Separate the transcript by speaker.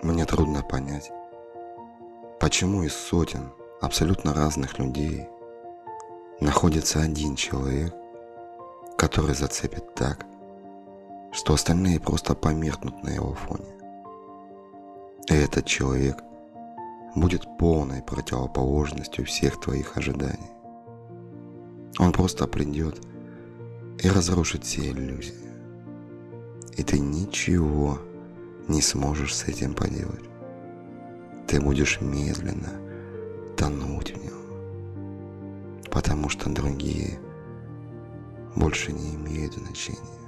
Speaker 1: Мне трудно понять, почему из сотен абсолютно разных людей находится один человек, который зацепит так, что остальные просто померкнут на его фоне. И этот человек будет полной противоположностью всех твоих ожиданий. Он просто придет и разрушит все иллюзии. И ты ничего не сможешь с этим поделать. Ты будешь медленно тонуть в нем, потому что другие больше не имеют значения.